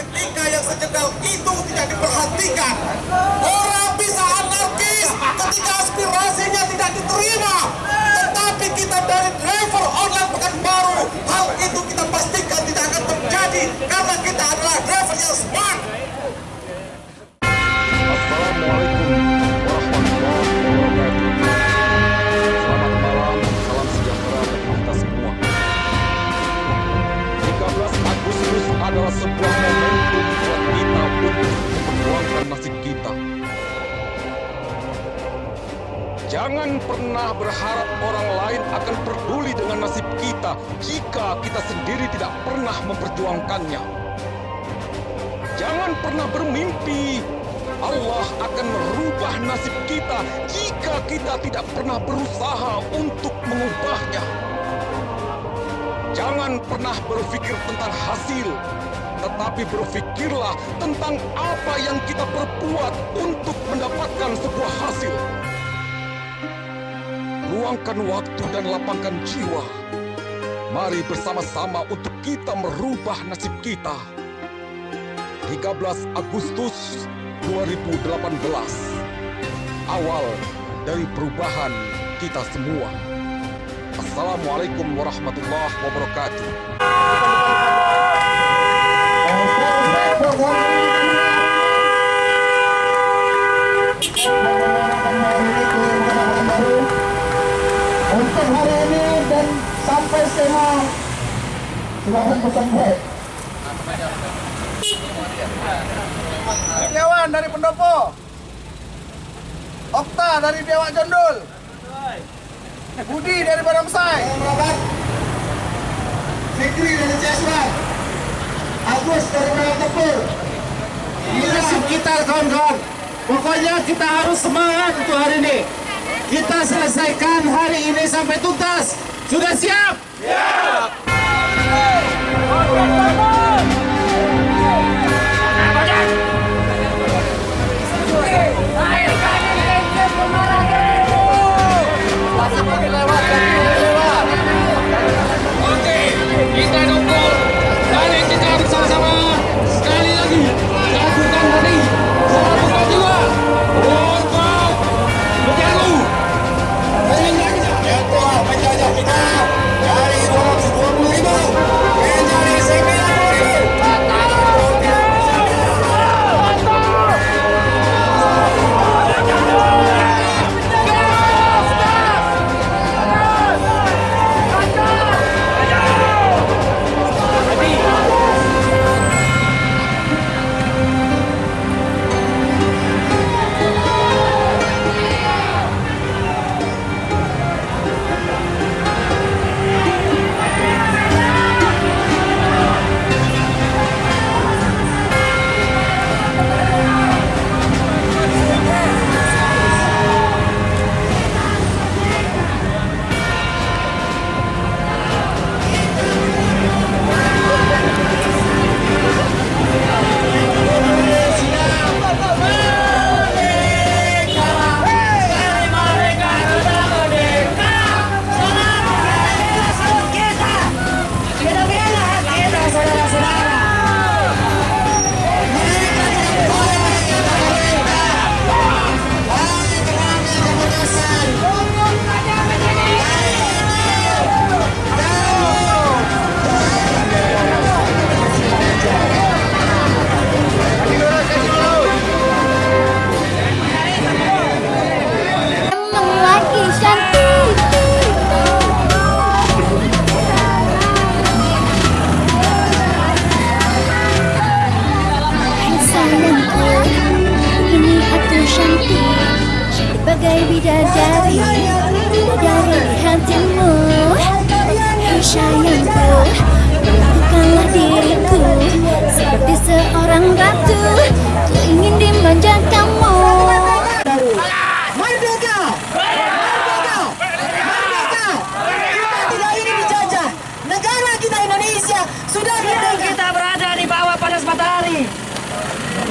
ketika yang sejengkal itu tidak Jangan pernah berharap orang lain akan peduli dengan nasib kita jika kita sendiri tidak pernah memperjuangkannya. Jangan pernah bermimpi Allah akan merubah nasib kita jika kita tidak pernah berusaha untuk mengubahnya. Jangan pernah berpikir tentang hasil, tetapi berpikirlah tentang apa yang kita perbuat untuk mendapatkan sebuah hasil. Luangkan waktu dan lapangkan jiwa. Mari bersama-sama untuk kita merubah nasib kita. 13 Agustus 2018 Awal dari perubahan kita semua Assalamualaikum warahmatullahi wabarakatuh baik Setiawan dari Pendopo. Okta dari Biawak Jondol. Budi dari. Rabat Fikri dari Ciasman Agus dari Merah Tepur Ini kita kawan-kawan. Pokoknya kita harus semangat untuk hari ini. Kita selesaikan hari ini sampai tuntas. Sudah siap? Kita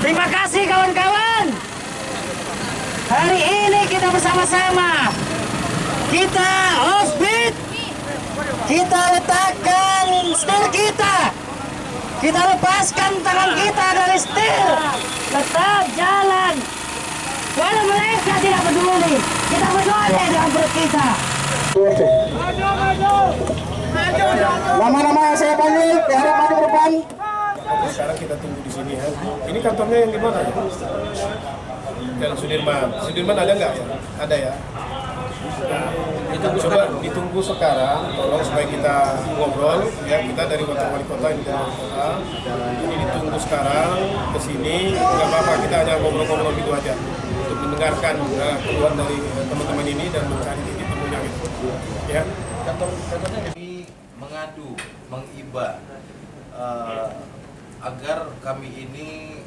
Terima kasih kawan-kawan. Hari ini kita bersama-sama. Kita offbeat. Kita letakkan skill kita. Kita lepaskan tangan kita dari setir. Tetap jalan. Walau mereka tidak peduli, kita berdoa dengan perut kita. Nama-nama yang saya panggil, diharap maju ke depan. sekarang kita tunggu di sini ya. Ini kantornya yang di mana ya? Jalan Sudirman. Sudirman ada nggak ya? Ada ya. Nah, coba ditunggu sekarang, tolong supaya kita ngobrol ya kita dari wakil wali kota ini dari kota. Ini ditunggu sekarang ke sini, nggak apa-apa kita hanya ngobrol-ngobrol gitu aja mendengarkan uh, keluhan dari uh, teman-teman ini dan mencari titik temunya gitu. Ya. kami mengadu, mengiba eh, agar kami ini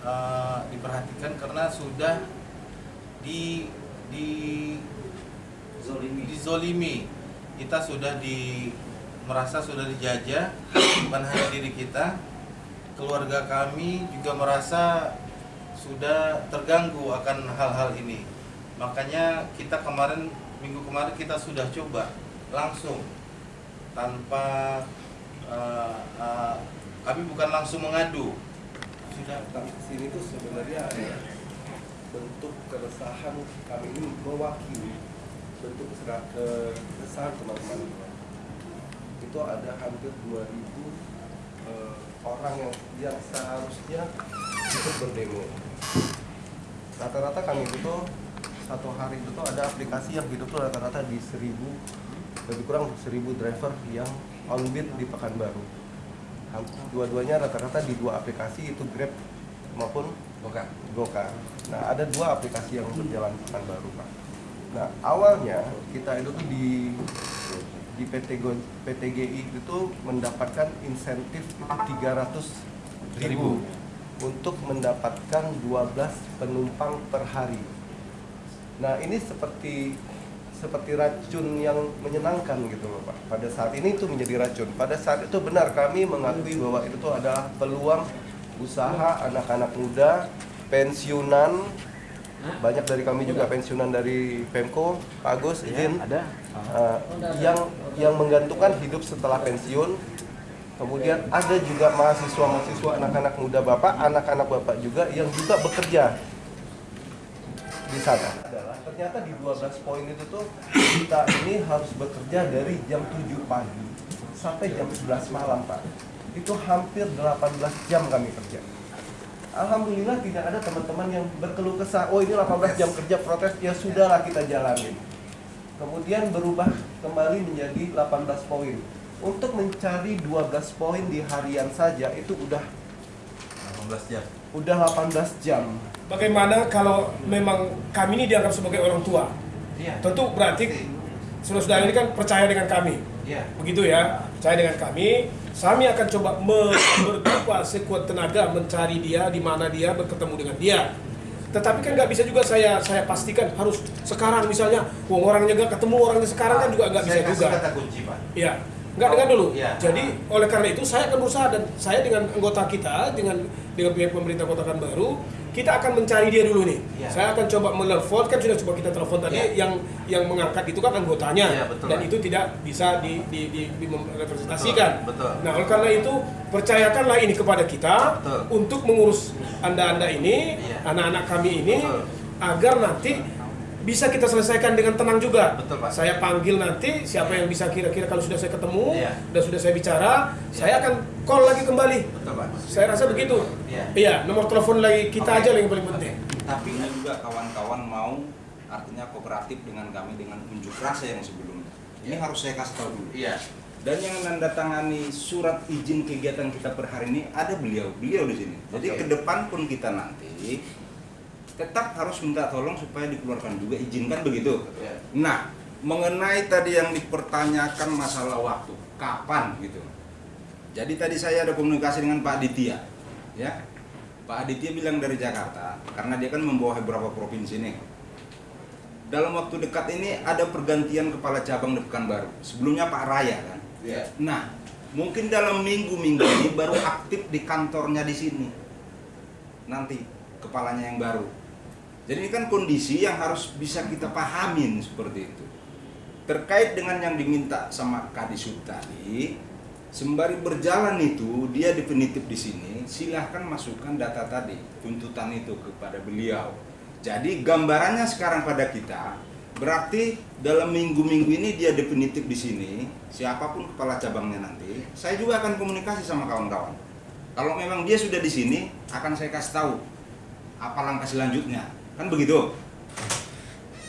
eh, diperhatikan karena sudah di di dizolimi. Kita sudah di merasa sudah dijajah bukan hanya diri kita, keluarga kami juga merasa sudah terganggu akan hal-hal ini. Makanya kita kemarin minggu kemarin kita sudah coba langsung tanpa eh, eh, kami bukan langsung mengadu. Sudah sini tuh sebenarnya bentuk keresahan kami ini mewakili bentuk keresahan teman-teman itu ada hampir 2000 eh, orang yang yang seharusnya ikut berdemo rata-rata kami itu satu hari itu tuh ada aplikasi yang hidup tuh rata-rata di 1000 lebih kurang 1000 driver yang on beat di Pekanbaru dua-duanya rata-rata di dua aplikasi itu Grab maupun Goka. Goka. Nah ada dua aplikasi yang berjalan pekan baru pak. Nah awalnya kita itu tuh di di PT Go, PTGI itu mendapatkan insentif itu 300 ribu untuk mendapatkan 12 penumpang per hari. Nah ini seperti seperti racun yang menyenangkan gitu loh Pak. Pada saat ini itu menjadi racun. Pada saat itu benar kami mengakui bahwa itu tuh adalah peluang usaha anak-anak muda, pensiunan, banyak dari kami juga pensiunan dari Pemko, Pak Agus, izin, ada, yang yang menggantungkan hidup setelah pensiun. Kemudian ada juga mahasiswa-mahasiswa anak-anak muda bapak, anak-anak bapak juga yang juga bekerja di sana. Adalah ternyata di 12 poin itu tuh kita ini harus bekerja dari jam 7 pagi sampai jam 11 malam, Pak. Itu hampir 18 jam kami kerja. Alhamdulillah tidak ada teman-teman yang berkeluh kesah, oh ini 18 jam kerja protes, ya sudahlah kita jalanin. Kemudian berubah kembali menjadi 18 poin. Untuk mencari 12 poin di harian saja itu udah 18 jam udah 18 jam. Bagaimana kalau memang kami ini dianggap sebagai orang tua? Iya. Tentu berarti saudara-saudara ini kan percaya dengan kami. Iya. Begitu ya, percaya dengan kami. Kami akan coba berdoa sekuat tenaga mencari dia di mana dia berketemu dengan dia. Tetapi kan nggak bisa juga saya saya pastikan harus sekarang misalnya, wong orangnya nggak ketemu orangnya sekarang kan juga nggak bisa Saya kasih juga. kata kunci pak Iya. Enggak dengar dulu. Iya. Jadi oleh karena itu saya akan berusaha dan saya dengan anggota kita dengan dengan pihak pemerintah Kota Baru kita akan mencari dia dulu nih. Iya. Saya akan coba menelpon kan sudah coba kita telepon tadi Iya. yang yang mengangkat itu kan anggotanya Iya, betul, dan itu tidak bisa di di, di, di representasikan. Betul, betul. Nah, oleh karena itu percayakanlah ini kepada kita Betul. untuk mengurus Anda-anda ini, Iya. anak-anak kami ini Betul. agar nanti bisa kita selesaikan dengan tenang juga. Betul, Pak. Saya panggil nanti siapa yang bisa kira-kira kalau sudah saya ketemu Iya. dan sudah saya bicara, saya akan call lagi kembali. betul pak Saya rasa begitu. Iya. Iya, nomor telepon lagi kita Oke. aja yang paling penting. tapi ini juga kawan-kawan mau artinya kooperatif dengan kami dengan unjuk rasa yang sebelumnya ini harus saya kasih tahu dulu iya dan yang menandatangani surat izin kegiatan kita per hari ini ada beliau beliau di sini jadi Oke. ke depan pun kita nanti tetap harus minta tolong supaya dikeluarkan. Juga izinkan begitu. Iya. nah mengenai tadi yang dipertanyakan masalah waktu kapan gitu. Jadi tadi saya ada komunikasi dengan Pak Aditya ya. Pak Aditya bilang dari Jakarta karena dia kan membawa beberapa provinsi nih dalam waktu dekat ini ada pergantian kepala cabang di Pekanbaru. Sebelumnya Pak Raya kan? Iya. nah mungkin dalam minggu-minggu ini baru aktif di kantornya di sini. Nanti kepalanya yang baru jadi ini kan kondisi yang harus bisa kita pahamin seperti itu terkait dengan yang diminta sama Kadisub tadi Sembari berjalan itu dia definitif di sini, silahkan masukkan data tadi, tuntutan itu kepada beliau. Jadi gambarannya sekarang pada kita, berarti dalam minggu-minggu ini dia definitif di sini, siapa pun kepala cabangnya nanti, saya juga akan komunikasi sama kawan-kawan. Kalau memang dia sudah di sini, akan saya kasih tahu apa langkah selanjutnya. Kan begitu?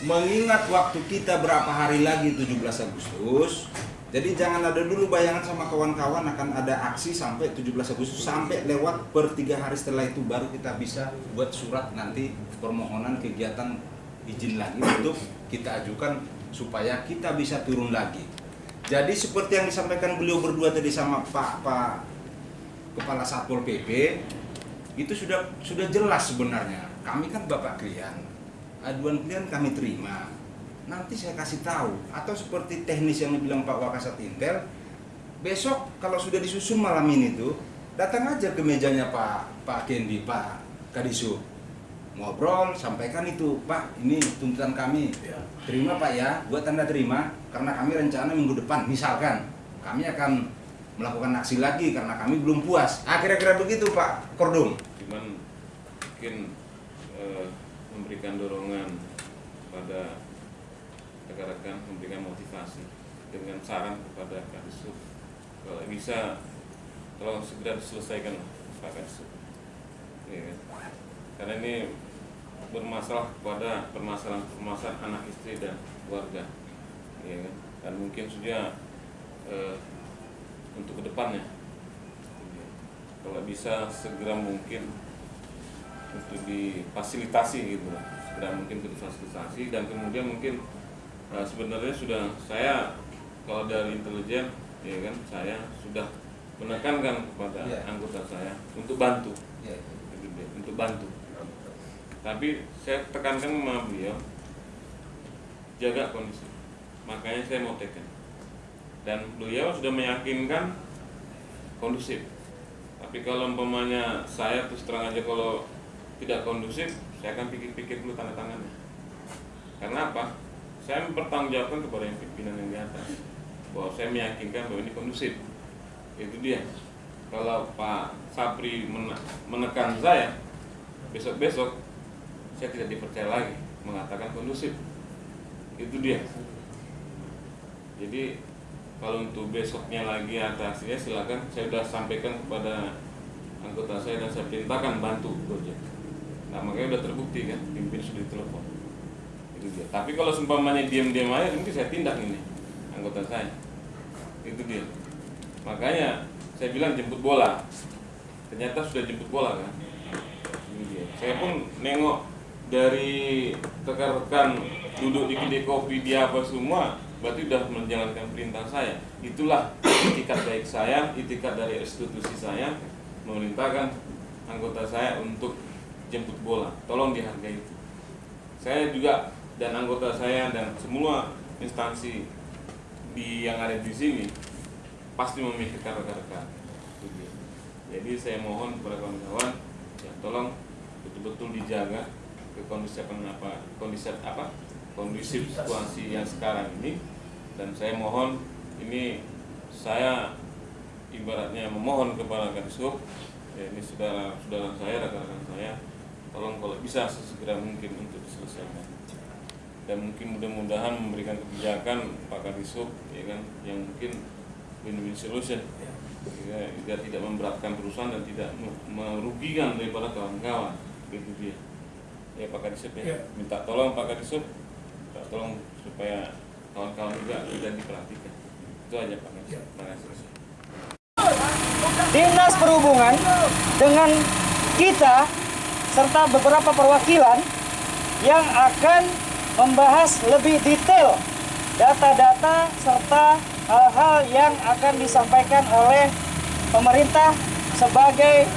Mengingat waktu kita berapa hari lagi 17 Agustus, jadi jangan ada dulu bayangan sama kawan-kawan akan ada aksi sampai 17 Agustus sampai lewat per tiga hari setelah itu baru kita bisa buat surat nanti permohonan kegiatan izin lagi untuk kita ajukan supaya kita bisa turun lagi. Jadi seperti yang disampaikan beliau berdua tadi sama Pak Pak Kepala Satpol PP itu sudah sudah jelas sebenarnya. Kami kan Bapak klien, aduan klien kami terima. Nanti saya kasih tahu. Atau seperti teknis yang dibilang Pak Wakasat Intel besok kalau sudah disusun malam ini tuh datang aja ke mejanya Pak Pak Kendi Pak Kadisu. Ngobrol sampaikan itu Pak ini tuntutan kami. Terima Pak ya. Buat tanda terima karena kami rencana minggu depan. Misalkan kami akan melakukan aksi lagi karena kami belum puas. Ah kira-kira begitu Pak Kordum. Cuman mungkin eh, memberikan dorongan pada rekan-rekan memberikan motivasi dengan saran kepada Kadisub kalau bisa tolong segera diselesaikan Pak Kadisub ya, kan? karena ini bermasalah kepada permasalahan-permasalahan anak istri dan keluarga. Ya, dan mungkin sudah untuk ke depannya ya. kalau bisa segera mungkin untuk difasilitasi gitu segera mungkin difasilitasi dan kemudian mungkin Nah, sebenarnya sudah saya kalau dari intelijen ya kan saya sudah menekankan kepada yeah. anggota saya untuk bantu yeah. untuk bantu tapi saya tekankan sama beliau jaga kondisi makanya saya mau tekan dan beliau sudah meyakinkan kondusif. Tapi kalau umpamanya saya terus terang aja kalau tidak kondusif saya akan pikir-pikir dulu tanda tangannya. Karena apa? Saya mempertanggungjawabkan kepada yang pimpinan yang di atas. Bahwa saya meyakinkan bahwa ini kondusif. Itu dia. Kalau Pak Sapri menekan saya besok-besok saya tidak dipercaya lagi mengatakan kondusif. Itu dia. Jadi kalau untuk besoknya lagi atasnya silakan. Saya sudah sampaikan kepada anggota saya dan saya perintahkan bantu Gojek. Nah makanya sudah terbukti kan pimpin sudah ditelepon. Itu dia. Tapi kalau seumpamanya diam-diam aja mungkin saya tindak ini anggota saya. Itu dia. Makanya saya bilang jemput bola. Ternyata sudah jemput bola kan? Ini dia. Saya pun nengok dari rekan-rekan duduk di kedai kopi dia apa semua berarti sudah menjalankan perintah saya. Itulah itikat baik saya itikat dari institusi saya memerintahkan anggota saya untuk jemput bola. Tolong dihargai itu. Saya juga dan anggota saya dan semua instansi di yang ada di sini pasti memikirkan rekan-rekan. Jadi saya mohon kepada kawan-kawan ya tolong betul-betul dijaga ke kondisi apa kondisi apa kondisi situasi yang sekarang ini dan saya mohon ini saya ibaratnya memohon kepada Kadisub ya ini saudara-saudara saya rekan-rekan saya tolong kalau bisa sesegera mungkin untuk diselesaikan. Dan mungkin mudah-mudahan memberikan kebijakan Pak Kadisub ya kan yang mungkin win-win solution. Ya, agar tidak memberatkan perusahaan dan tidak merugikan daripada kawan-kawan itu dia. Ya Pak Kadisub ya. ya. Minta tolong Pak Kadisub minta tolong supaya kawan-kawan juga tidak diperhatikan itu aja Pak terima kasih Dinas Perhubungan dengan kita serta beberapa perwakilan yang akan membahas lebih detail data-data serta hal-hal yang akan disampaikan oleh pemerintah sebagai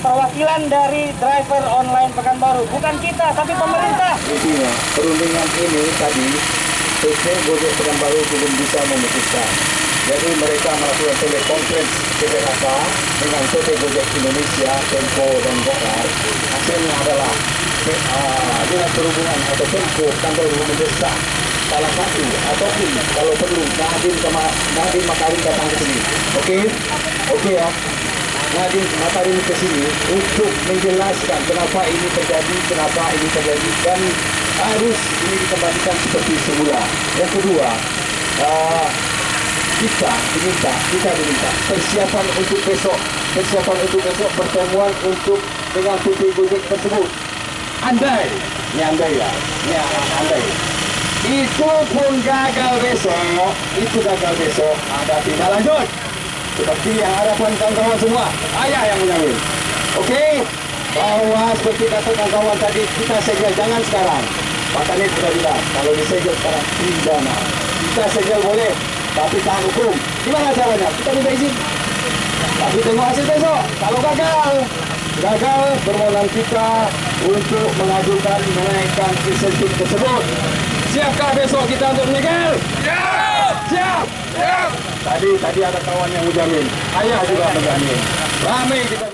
perwakilan dari driver online Pekanbaru. Bukan kita, tapi pemerintah. Intinya, perundingan ini tadi PT Gojek Pekanbaru belum bisa memutuskan. Jadi mereka melakukan telekonferensi PPKK dengan PT Gojek Indonesia, Tempo, dan Gokar. Hasilnya adalah uh, dinas perhubungan atau Tempo kantor mendesak salah satu ataupun kalau perlu Nadiem sama Nadiem Makarim datang ke sini. Oke? Oke ya. Nadiem Makarim ke sini untuk menjelaskan kenapa ini terjadi, kenapa ini terjadi dan harus ini dikembalikan seperti semula. Yang kedua, uh, kita diminta, kita diminta persiapan untuk besok, persiapan untuk besok pertemuan untuk dengan PT Gojek tersebut. Andai, ini andai ya, ini andai. Itu pun gagal besok, itu gagal besok, ada tindak lanjut. Seperti yang harapan kawan-kawan semua, ayah yang menjamin. Oke, bahwa seperti kata kawan-kawan tadi, kita segel jangan sekarang. Kanit sudah bilang, kalau disegel sekarang pidana. Kita segel boleh, tapi tahan hukum. Gimana caranya? Kita minta izin. Tapi tengok hasil besok. Kalau gagal, gagal permohonan kita untuk mengajukan menaikkan insentif tersebut. Siapkah besok kita untuk menyegel? Siap! Siap! Siap! Tadi tadi ada kawan yang menjamin. Ayah juga menjamin. Ramai kita